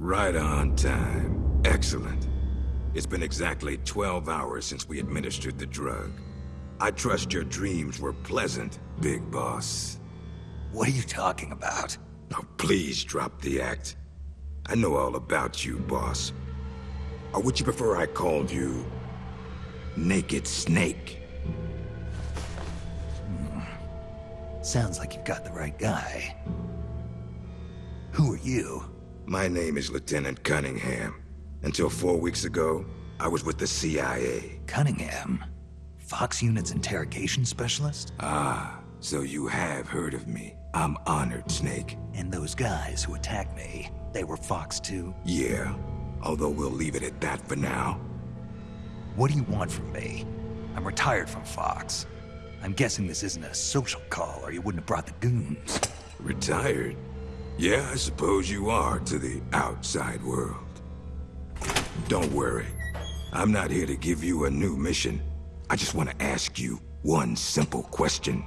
Right on time. Excellent. It's been exactly 12 hours since we administered the drug. I trust your dreams were pleasant, Big Boss. What are you talking about? Now please drop the act. I know all about you, boss. Or would you prefer I called you... Naked Snake? Hmm. Sounds like you've got the right guy. Who are you? My name is Lieutenant Cunningham. Until four weeks ago, I was with the CIA. Cunningham? Fox Unit's interrogation specialist? Ah, so you have heard of me. I'm honored, Snake. And those guys who attacked me, they were Fox too? Yeah, although we'll leave it at that for now. What do you want from me? I'm retired from Fox. I'm guessing this isn't a social call, or you wouldn't have brought the goons. Retired? Yeah, I suppose you are to the outside world. Don't worry. I'm not here to give you a new mission. I just want to ask you one simple question.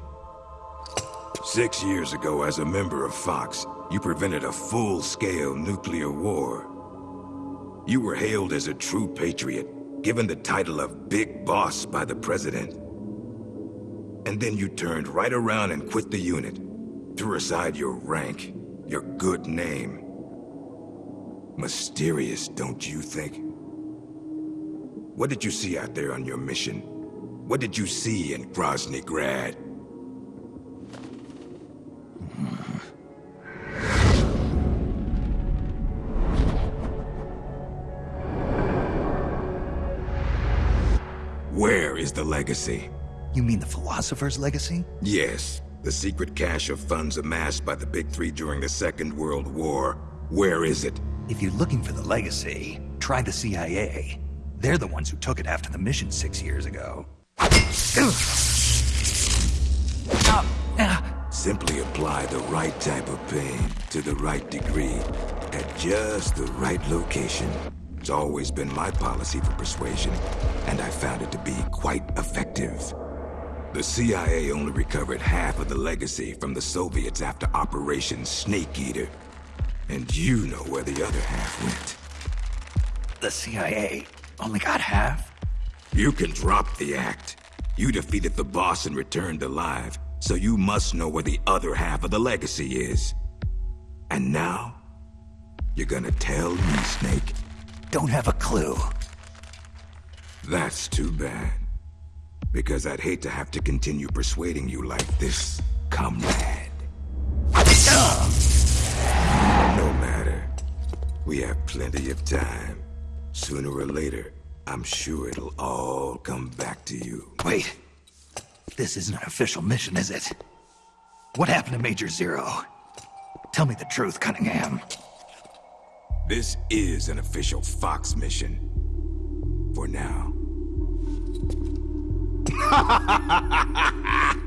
Six years ago, as a member of Fox, you prevented a full-scale nuclear war. You were hailed as a true patriot, given the title of Big Boss by the President. And then you turned right around and quit the unit. Threw aside your rank, your good name. Mysterious, don't you think? What did you see out there on your mission? What did you see in Groznyj Grad? Where is the legacy? You mean the Philosopher's Legacy? Yes, the secret cache of funds amassed by the Big Three during the Second World War. Where is it? If you're looking for the legacy, try the CIA. They're the ones who took it after the mission six years ago. Simply apply the right type of pain to the right degree at just the right location. It's always been my policy for persuasion, and I found it to be quite effective. The CIA only recovered half of the legacy from the Soviets after Operation Snake Eater. And you know where the other half went. The CIA only got half? You can drop the act. You defeated the boss and returned alive, so you must know where the other half of the legacy is. And now, you're gonna tell me, Snake? Don't have a clue. That's too bad. Because I'd hate to have to continue persuading you like this, comrade. No matter. We have plenty of time. Sooner or later, I'm sure it'll all come back to you. Wait. This isn't an official mission, is it? What happened to Major Zero? Tell me the truth, Cunningham. This is an official Fox mission. For now ha ha ha ha ha ha